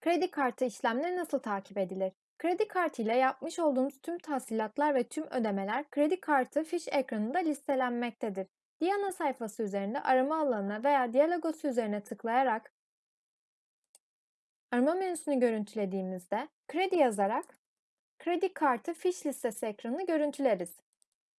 Kredi kartı işlemleri nasıl takip edilir? Kredi kartı ile yapmış olduğumuz tüm tahsilatlar ve tüm ödemeler kredi kartı fiş ekranında listelenmektedir. Diana sayfası üzerinde arama alanına veya diyalogosu üzerine tıklayarak arama menüsünü görüntülediğimizde kredi yazarak kredi kartı fiş listesi ekranını görüntüleriz.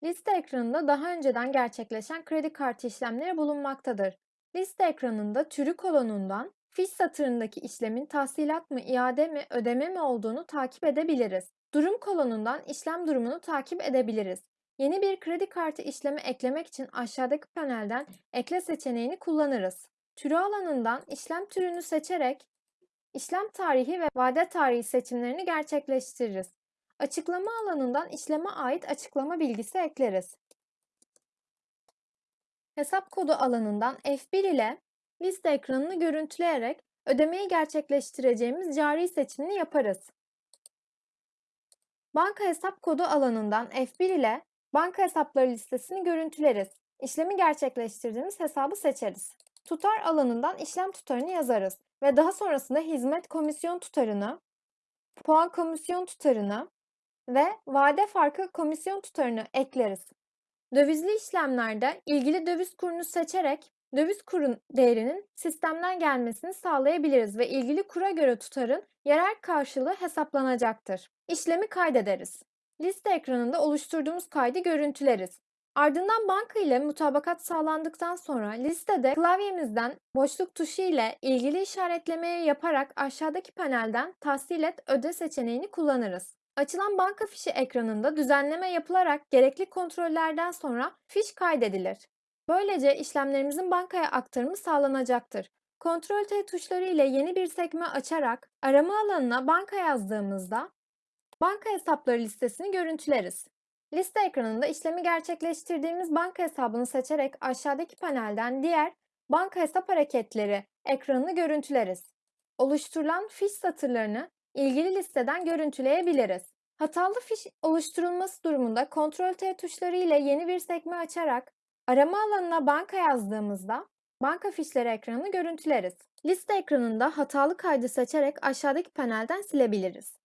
Liste ekranında daha önceden gerçekleşen kredi kartı işlemleri bulunmaktadır. Liste ekranında türü kolonundan fiş satırındaki işlemin tahsilat mı, iade mi, ödeme mi olduğunu takip edebiliriz. Durum kolonundan işlem durumunu takip edebiliriz. Yeni bir kredi kartı işlemi eklemek için aşağıdaki panelden ekle seçeneğini kullanırız. Türü alanından işlem türünü seçerek işlem tarihi ve vade tarihi seçimlerini gerçekleştiririz. Açıklama alanından işleme ait açıklama bilgisi ekleriz. Hesap kodu alanından F1 ile liste ekranını görüntüleyerek ödemeyi gerçekleştireceğimiz cari seçimini yaparız. Banka hesap kodu alanından F1 ile banka hesapları listesini görüntüleriz. İşlemi gerçekleştirdiğimiz hesabı seçeriz. Tutar alanından işlem tutarını yazarız ve daha sonrasında hizmet komisyon tutarını, puan komisyon tutarını ve vade farkı komisyon tutarını ekleriz. Dövizli işlemlerde ilgili döviz kurunu seçerek döviz kurun değerinin sistemden gelmesini sağlayabiliriz ve ilgili kura göre tutarın yerel karşılığı hesaplanacaktır. İşlemi kaydederiz. Liste ekranında oluşturduğumuz kaydı görüntüleriz. Ardından banka ile mutabakat sağlandıktan sonra listede klavyemizden boşluk tuşu ile ilgili işaretlemeyi yaparak aşağıdaki panelden tahsil et öde seçeneğini kullanırız. Açılan banka fişi ekranında düzenleme yapılarak gerekli kontrollerden sonra fiş kaydedilir. Böylece işlemlerimizin bankaya aktarımı sağlanacaktır. Ctrl T tuşları ile yeni bir sekme açarak arama alanına banka yazdığımızda banka hesapları listesini görüntüleriz. Liste ekranında işlemi gerçekleştirdiğimiz banka hesabını seçerek aşağıdaki panelden diğer banka hesap hareketleri ekranını görüntüleriz. Oluşturulan fiş satırlarını ilgili listeden görüntüleyebiliriz. Hatalı fiş oluşturulması durumunda Ctrl T tuşları ile yeni bir sekme açarak arama alanına banka yazdığımızda banka fişleri ekranını görüntüleriz. Liste ekranında hatalı kaydı seçerek aşağıdaki panelden silebiliriz.